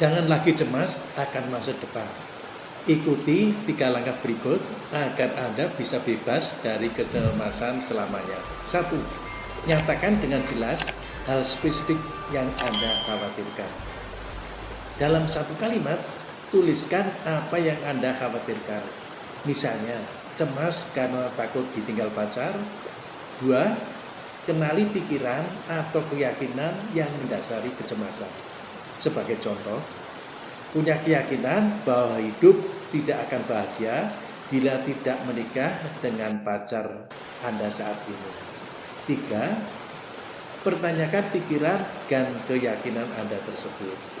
Jangan lagi cemas akan masa depan. Ikuti tiga langkah berikut agar Anda bisa bebas dari kecemasan selamanya. Satu, nyatakan dengan jelas hal spesifik yang Anda khawatirkan. Dalam satu kalimat, tuliskan apa yang Anda khawatirkan. Misalnya, cemas karena takut ditinggal pacar. Dua, kenali pikiran atau keyakinan yang mendasari kecemasan. Sebagai contoh, punya keyakinan bahwa hidup tidak akan bahagia bila tidak menikah dengan pacar Anda saat ini. Tiga, pertanyakan pikiran dan keyakinan Anda tersebut.